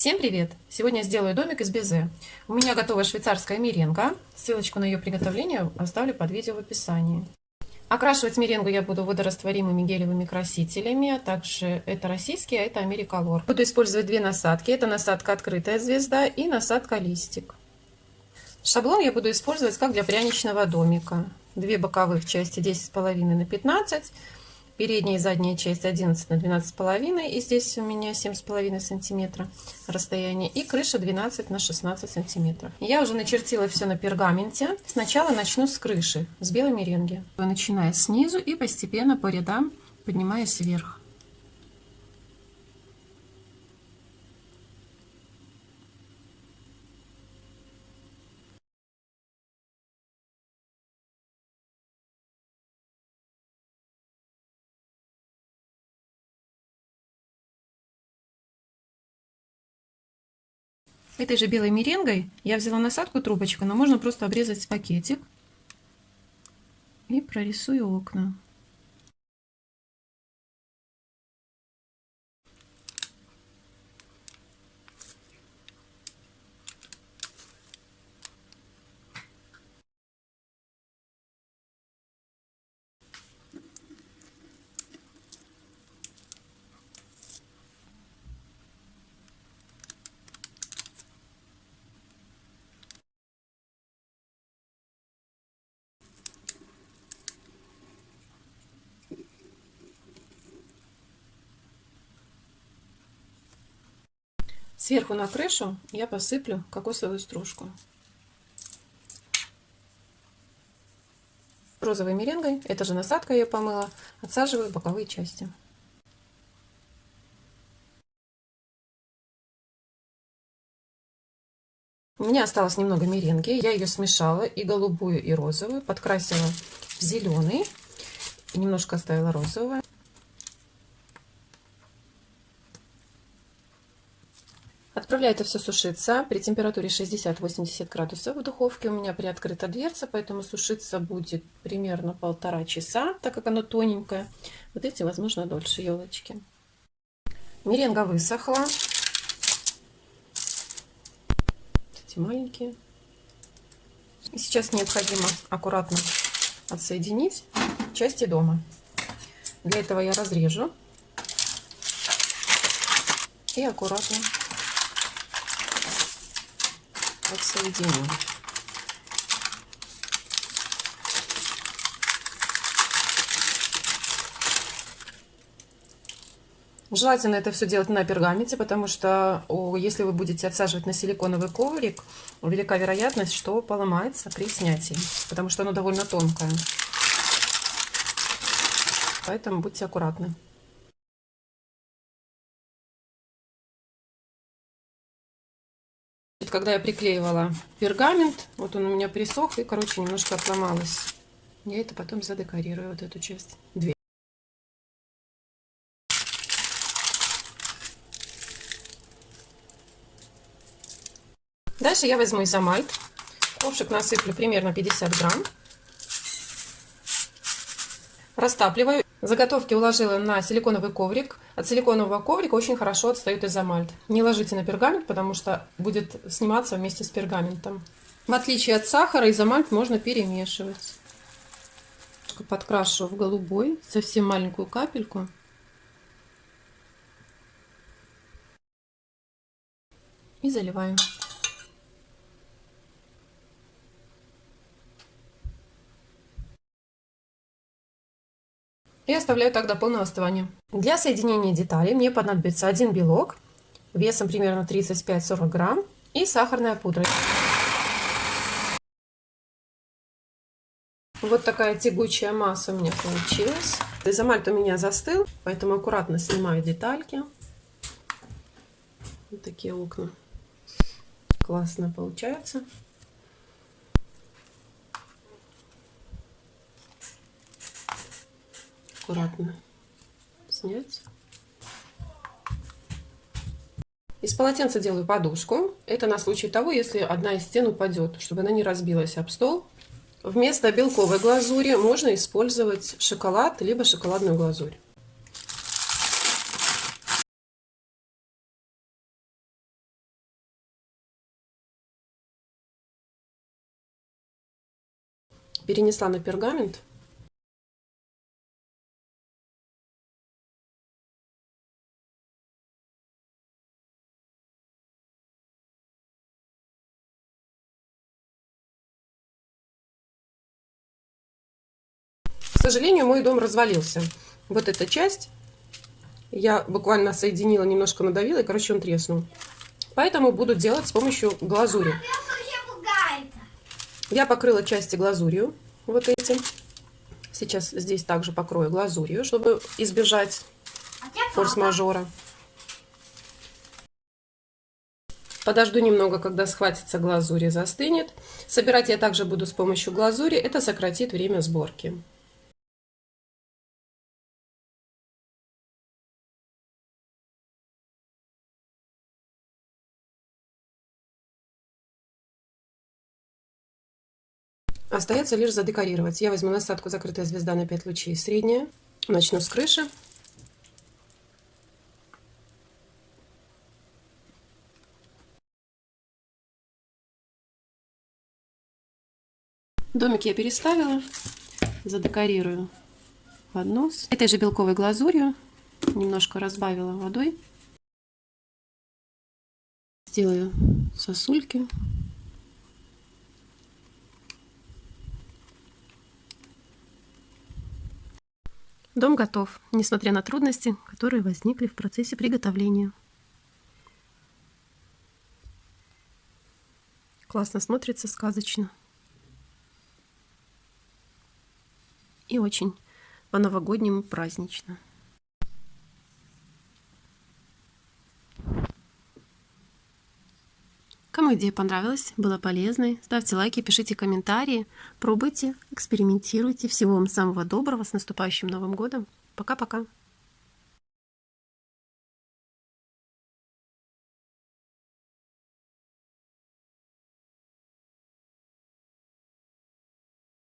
Всем привет! Сегодня сделаю домик из безе. У меня готова швейцарская меренга. Ссылочку на ее приготовление оставлю под видео в описании. Окрашивать меренгу я буду водорастворимыми гелевыми красителями, а также это российские, а это Америколор. Буду использовать две насадки. Это насадка открытая звезда и насадка листик. Шаблон я буду использовать как для пряничного домика. Две боковых части 10,5 на 15 передняя и задняя часть 11 на 12 половиной и здесь у меня 7 с половиной сантиметра расстояние и крыша 12 на 16 сантиметров. Я уже начертила все на пергаменте. Сначала начну с крыши с белой меренги. Начиная снизу и постепенно по рядам поднимаясь вверх Этой же белой меренгой я взяла насадку трубочку, но можно просто обрезать пакетик и прорисую окна. Сверху на крышу я посыплю кокосовую стружку. Розовой меренгой, это же насадка я помыла, отсаживаю боковые части. У меня осталось немного меренги, я ее смешала и голубую, и розовую, подкрасила в зеленый, и немножко оставила розового. Отправляю это все сушиться при температуре 60-80 градусов в духовке. У меня приоткрыта дверца, поэтому сушиться будет примерно полтора часа, так как оно тоненькое. Вот эти, возможно, дольше елочки. Меренга высохла. Эти маленькие. И сейчас необходимо аккуратно отсоединить части дома. Для этого я разрежу и аккуратно отсоединю. Желательно это все делать на пергаменте, потому что если вы будете отсаживать на силиконовый коврик, велика вероятность, что поломается при снятии, потому что оно довольно тонкое. Поэтому будьте аккуратны. Когда я приклеивала пергамент, вот он у меня присох и, короче, немножко отломалось. Я это потом задекорирую, вот эту часть. Две. Дальше я возьму изомальт. Ковшик насыплю примерно 50 грамм. Растапливаю. Заготовки уложила на силиконовый коврик. От силиконового коврика очень хорошо отстает изомальт. Не ложите на пергамент, потому что будет сниматься вместе с пергаментом. В отличие от сахара, изомальт можно перемешивать. Подкрашу в голубой, совсем маленькую капельку. И заливаю. И оставляю так до полного остывания. Для соединения деталей мне понадобится один белок весом примерно 35-40 грамм и сахарная пудра. Вот такая тягучая масса у меня получилась. Изомальт у меня застыл, поэтому аккуратно снимаю детальки. Вот такие окна. Классно получается. аккуратно снять. Из полотенца делаю подушку. Это на случай того, если одна из стен упадет, чтобы она не разбилась об стол. Вместо белковой глазури можно использовать шоколад, либо шоколадную глазурь. Перенесла на пергамент. К сожалению, мой дом развалился. Вот эта часть я буквально соединила, немножко надавила, и, короче, он треснул. Поэтому буду делать с помощью глазури. Я покрыла части глазурью, вот этим. Сейчас здесь также покрою глазурью, чтобы избежать форс-мажора. Подожду немного, когда схватится глазурь и застынет. Собирать я также буду с помощью глазури. Это сократит время сборки. Остается лишь задекорировать. Я возьму насадку «Закрытая звезда» на 5 лучей средняя. Начну с крыши. Домик я переставила. Задекорирую поднос. Этой же белковой глазурью немножко разбавила водой. Сделаю сосульки. Дом готов, несмотря на трудности, которые возникли в процессе приготовления. Классно смотрится, сказочно. И очень по-новогоднему празднично. Идея понравилась, была полезной, ставьте лайки, пишите комментарии, пробуйте, экспериментируйте. Всего вам самого доброго, с наступающим Новым годом. Пока-пока.